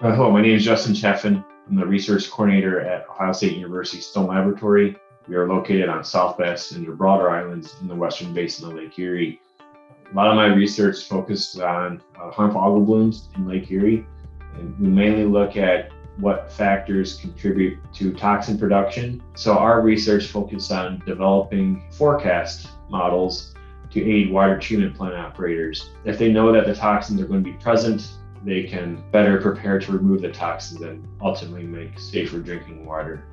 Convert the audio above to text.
Uh, hello, my name is Justin Chaffin. I'm the research coordinator at Ohio State University Stone Laboratory. We are located on South Bass and Gibraltar Islands in the western basin of Lake Erie. A lot of my research focused on uh, harmful algal blooms in Lake Erie, and we mainly look at what factors contribute to toxin production. So our research focused on developing forecast models to aid water treatment plant operators. If they know that the toxins are going to be present, they can better prepare to remove the toxins and ultimately make safer drinking water.